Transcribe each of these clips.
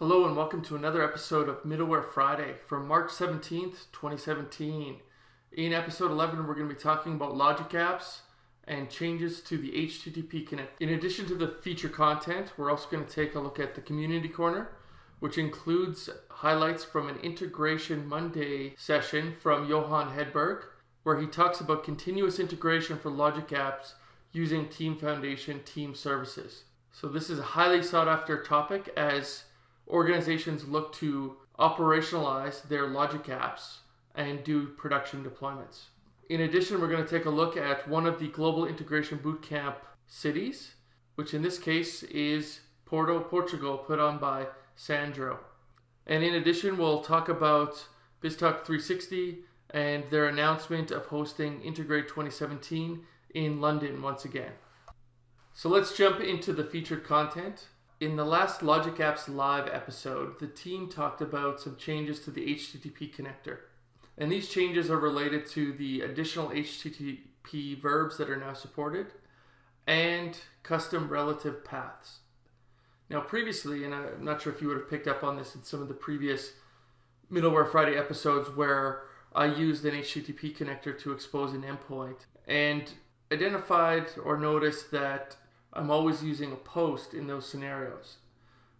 Hello and welcome to another episode of Middleware Friday from March 17th, 2017. In episode 11, we're going to be talking about logic apps and changes to the HTTP Connect. In addition to the feature content, we're also going to take a look at the Community Corner, which includes highlights from an Integration Monday session from Johan Hedberg, where he talks about continuous integration for logic apps using Team Foundation Team Services. So this is a highly sought after topic as organizations look to operationalize their logic apps and do production deployments. In addition, we're going to take a look at one of the Global Integration Bootcamp cities, which in this case is Porto, Portugal, put on by Sandro. And in addition, we'll talk about BizTalk 360 and their announcement of hosting Integrate 2017 in London once again. So let's jump into the featured content. In the last Logic Apps Live episode, the team talked about some changes to the HTTP connector. And these changes are related to the additional HTTP verbs that are now supported and custom relative paths. Now, previously, and I'm not sure if you would have picked up on this in some of the previous Middleware Friday episodes where I used an HTTP connector to expose an endpoint and identified or noticed that I'm always using a post in those scenarios.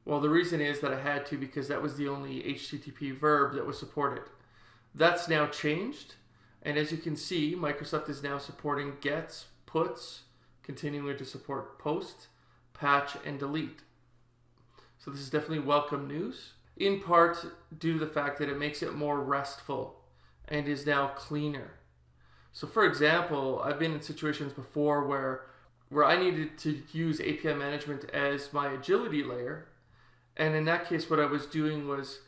Well, the reason is that I had to because that was the only HTTP verb that was supported. That's now changed. And as you can see, Microsoft is now supporting gets, puts, continuing to support post, patch, and delete. So this is definitely welcome news, in part due to the fact that it makes it more restful and is now cleaner. So for example, I've been in situations before where where I needed to use API management as my agility layer. And in that case, what I was doing was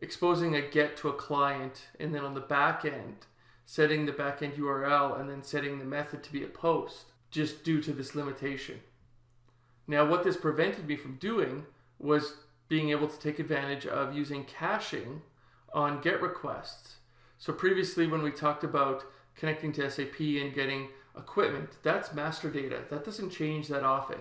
exposing a get to a client and then on the back end, setting the backend URL and then setting the method to be a post just due to this limitation. Now, what this prevented me from doing was being able to take advantage of using caching on GET requests. So previously when we talked about connecting to SAP and getting equipment, that's master data. That doesn't change that often.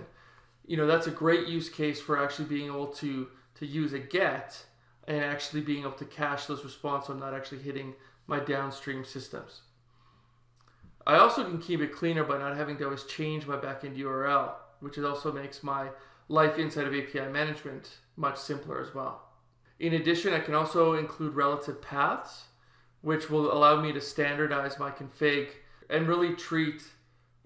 You know, that's a great use case for actually being able to, to use a get and actually being able to cache those responses so I'm not actually hitting my downstream systems. I also can keep it cleaner by not having to always change my backend URL, which also makes my life inside of API management much simpler as well. In addition, I can also include relative paths, which will allow me to standardize my config and really treat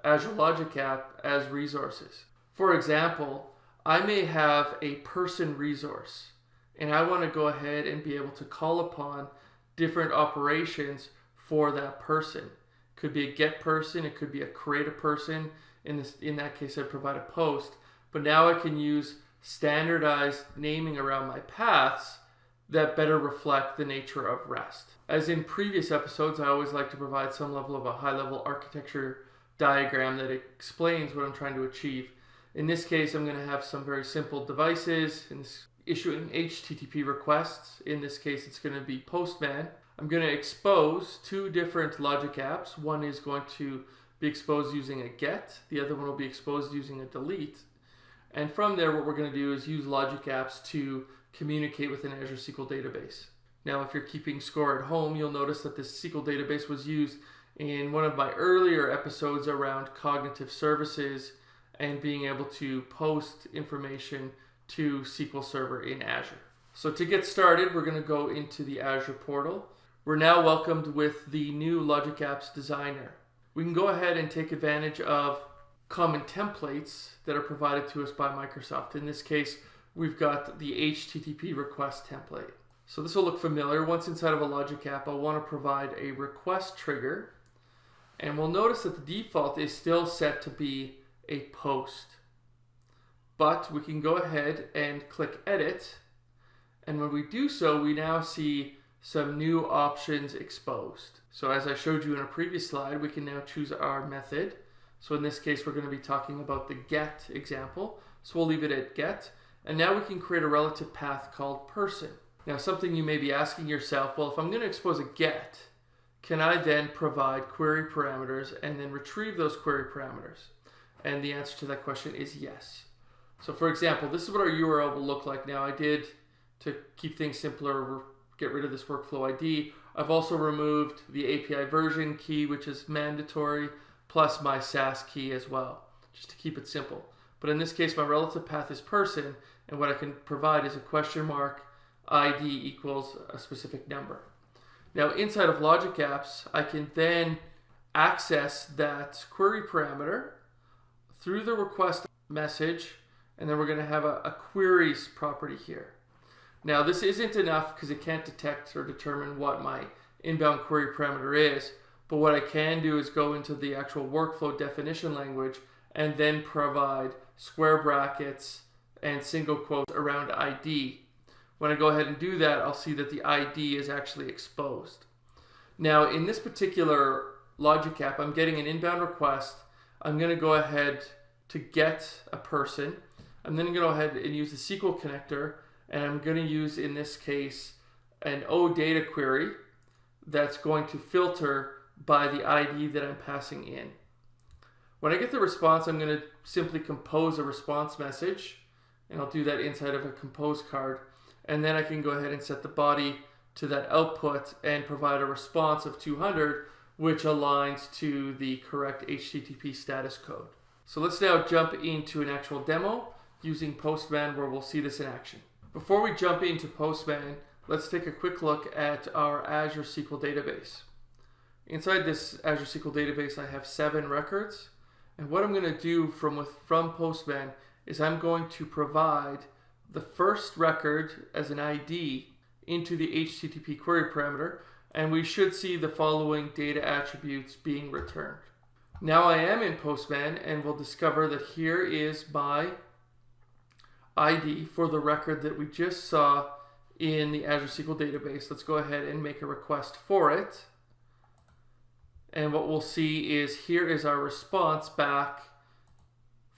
Azure Logic App as resources. For example, I may have a person resource and I want to go ahead and be able to call upon different operations for that person. Could be a get person, it could be a create a person. In this in that case I'd provide a post. But now I can use standardized naming around my paths that better reflect the nature of REST. As in previous episodes, I always like to provide some level of a high level architecture diagram that explains what I'm trying to achieve. In this case, I'm going to have some very simple devices this, issuing HTTP requests. In this case, it's going to be Postman. I'm going to expose two different logic apps. One is going to be exposed using a get. The other one will be exposed using a delete. And from there, what we're going to do is use logic apps to communicate with an Azure SQL database. Now, if you're keeping score at home, you'll notice that this SQL database was used in one of my earlier episodes around cognitive services and being able to post information to SQL Server in Azure. So to get started, we're going to go into the Azure portal. We're now welcomed with the new Logic Apps Designer. We can go ahead and take advantage of common templates that are provided to us by Microsoft. In this case, we've got the HTTP request template. So this will look familiar. Once inside of a Logic app, I'll want to provide a request trigger. And we'll notice that the default is still set to be a post. But we can go ahead and click edit. And when we do so, we now see some new options exposed. So as I showed you in a previous slide, we can now choose our method. So in this case, we're going to be talking about the get example. So we'll leave it at get. And now we can create a relative path called person. Now something you may be asking yourself, well, if I'm going to expose a get, can I then provide query parameters and then retrieve those query parameters? And the answer to that question is yes. So for example, this is what our URL will look like now. I did to keep things simpler, get rid of this workflow ID. I've also removed the API version key, which is mandatory, plus my SAS key as well, just to keep it simple. But in this case, my relative path is person, and what I can provide is a question mark ID equals a specific number. Now inside of Logic Apps, I can then access that query parameter through the request message, and then we're going to have a, a queries property here. Now this isn't enough because it can't detect or determine what my inbound query parameter is, but what I can do is go into the actual workflow definition language and then provide square brackets and single quotes around ID. When I go ahead and do that, I'll see that the ID is actually exposed. Now in this particular logic app, I'm getting an inbound request. I'm going to go ahead to get a person. I'm then going to go ahead and use the SQL connector and I'm going to use in this case an OData query that's going to filter by the ID that I'm passing in. When I get the response, I'm going to simply compose a response message and I'll do that inside of a compose card. And then I can go ahead and set the body to that output and provide a response of 200, which aligns to the correct HTTP status code. So let's now jump into an actual demo using Postman where we'll see this in action. Before we jump into Postman, let's take a quick look at our Azure SQL database. Inside this Azure SQL database, I have seven records. And what I'm going to do from, with, from Postman is I'm going to provide the first record as an ID into the HTTP query parameter, and we should see the following data attributes being returned. Now I am in Postman, and we'll discover that here is my ID for the record that we just saw in the Azure SQL database. Let's go ahead and make a request for it. And what we'll see is here is our response back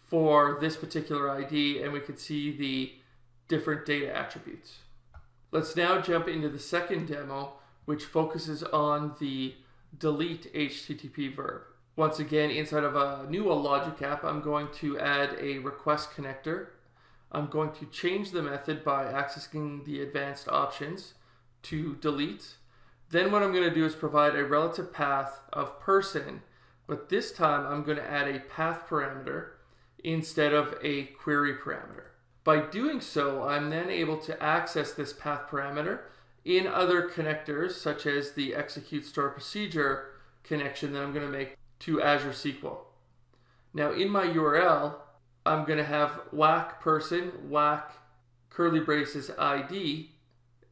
for this particular ID, and we can see the different data attributes. Let's now jump into the second demo, which focuses on the delete HTTP verb. Once again, inside of a new logic app, I'm going to add a request connector I'm going to change the method by accessing the advanced options to delete. Then what I'm going to do is provide a relative path of person, but this time I'm going to add a path parameter instead of a query parameter. By doing so, I'm then able to access this path parameter in other connectors, such as the execute store procedure connection that I'm going to make to Azure SQL. Now in my URL, I'm going to have whack person, whack curly braces ID,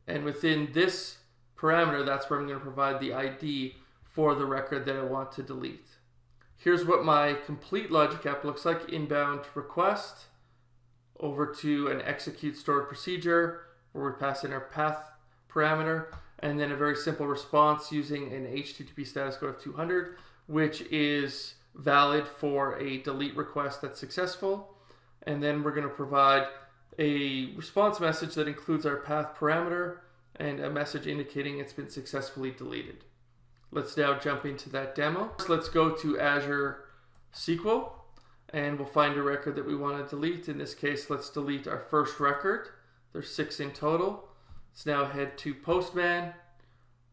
and within this parameter, that's where I'm going to provide the ID for the record that I want to delete. Here's what my complete logic app looks like. Inbound request over to an execute stored procedure where we pass in our path parameter and then a very simple response using an HTTP status code of 200, which is valid for a delete request that's successful. And then we're going to provide a response message that includes our path parameter and a message indicating it's been successfully deleted. Let's now jump into that demo. First, let's go to Azure SQL and we'll find a record that we want to delete. In this case, let's delete our first record. There's six in total. Let's now head to Postman.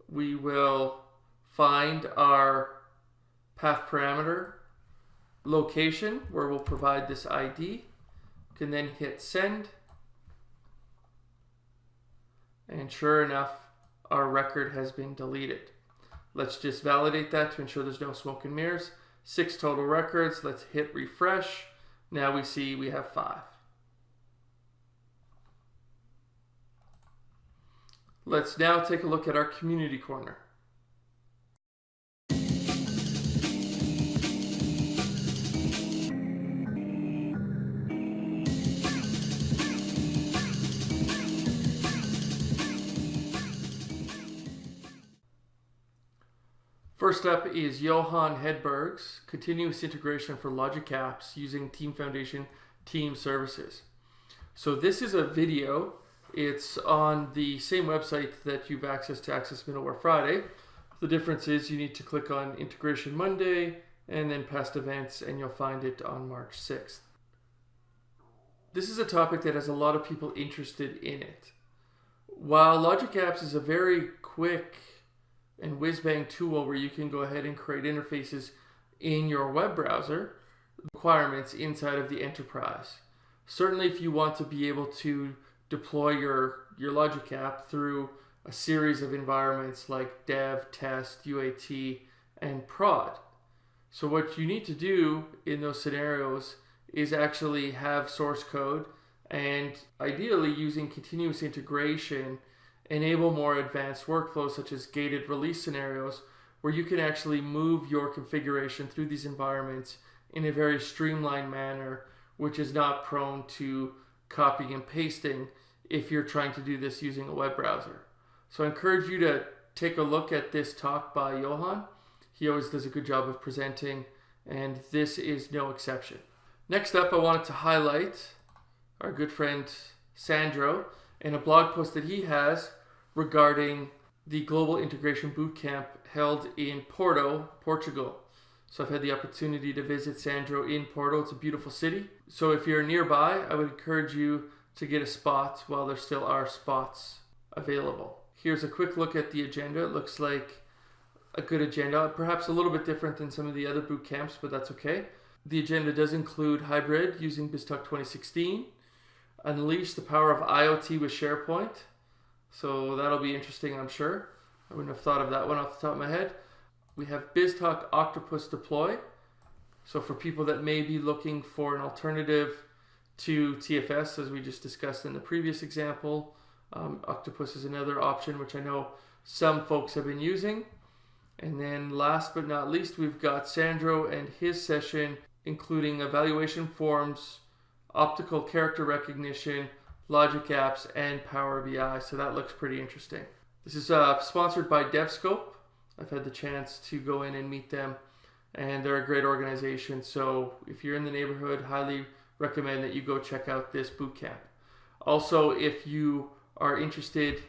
We will find our path parameter location where we'll provide this ID. Can then hit send. And sure enough, our record has been deleted. Let's just validate that to ensure there's no smoke and mirrors. Six total records. Let's hit refresh. Now we see we have five. Let's now take a look at our community corner. First up is Johan Hedberg's continuous integration for Logic Apps using Team Foundation Team Services. So this is a video. It's on the same website that you've access to Access Middleware Friday. The difference is you need to click on Integration Monday and then past events and you'll find it on March 6th. This is a topic that has a lot of people interested in it. While Logic Apps is a very quick and whiz bang tool where you can go ahead and create interfaces in your web browser, requirements inside of the enterprise. Certainly, if you want to be able to deploy your, your Logic app through a series of environments like dev, test, UAT, and prod. So what you need to do in those scenarios is actually have source code and ideally using continuous integration enable more advanced workflows such as gated release scenarios where you can actually move your configuration through these environments in a very streamlined manner which is not prone to copying and pasting if you're trying to do this using a web browser. So I encourage you to take a look at this talk by Johan. He always does a good job of presenting and this is no exception. Next up, I wanted to highlight our good friend Sandro in a blog post that he has regarding the Global Integration Bootcamp held in Porto, Portugal. So I've had the opportunity to visit Sandro in Porto. It's a beautiful city. So if you're nearby, I would encourage you to get a spot while there still are spots available. Here's a quick look at the agenda. It looks like a good agenda, perhaps a little bit different than some of the other boot camps, but that's okay. The agenda does include hybrid using BizTalk 2016, unleash the power of IoT with SharePoint. So that'll be interesting, I'm sure. I wouldn't have thought of that one off the top of my head. We have BizTalk Octopus Deploy. So for people that may be looking for an alternative to TFS, as we just discussed in the previous example, um, Octopus is another option, which I know some folks have been using. And then last but not least, we've got Sandro and his session, including evaluation forms, optical character recognition, logic apps, and Power BI. So that looks pretty interesting. This is uh, sponsored by DevScope. I've had the chance to go in and meet them, and they're a great organization. So if you're in the neighborhood, highly recommend that you go check out this boot camp. Also, if you are interested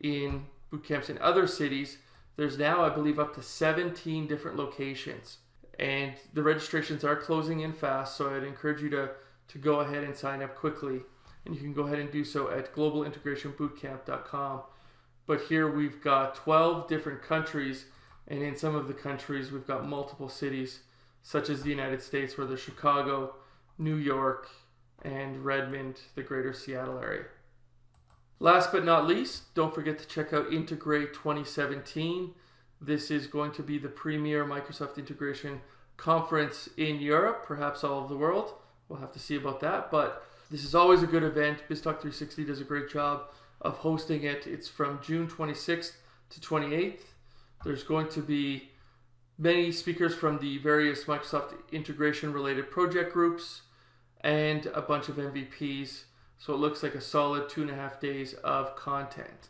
in boot camps in other cities, there's now, I believe, up to 17 different locations. And the registrations are closing in fast, so I'd encourage you to, to go ahead and sign up quickly. And you can go ahead and do so at globalintegrationbootcamp.com. But here we've got 12 different countries, and in some of the countries, we've got multiple cities, such as the United States, where there's Chicago, New York, and Redmond, the greater Seattle area. Last but not least, don't forget to check out Integrate 2017. This is going to be the premier Microsoft integration conference in Europe, perhaps all of the world. We'll have to see about that, but this is always a good event. BizTalk 360 does a great job of hosting it. It's from June 26th to 28th. There's going to be many speakers from the various Microsoft integration related project groups and a bunch of MVPs. So it looks like a solid two and a half days of content.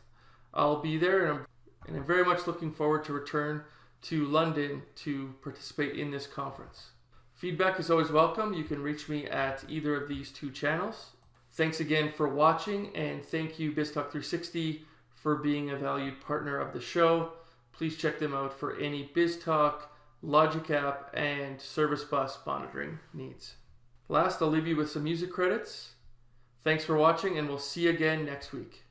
I'll be there and I'm, and I'm very much looking forward to return to London to participate in this conference. Feedback is always welcome. You can reach me at either of these two channels. Thanks again for watching and thank you BizTalk 360 for being a valued partner of the show. Please check them out for any BizTalk, Logic App, and Service Bus monitoring needs. Last, I'll leave you with some music credits. Thanks for watching, and we'll see you again next week.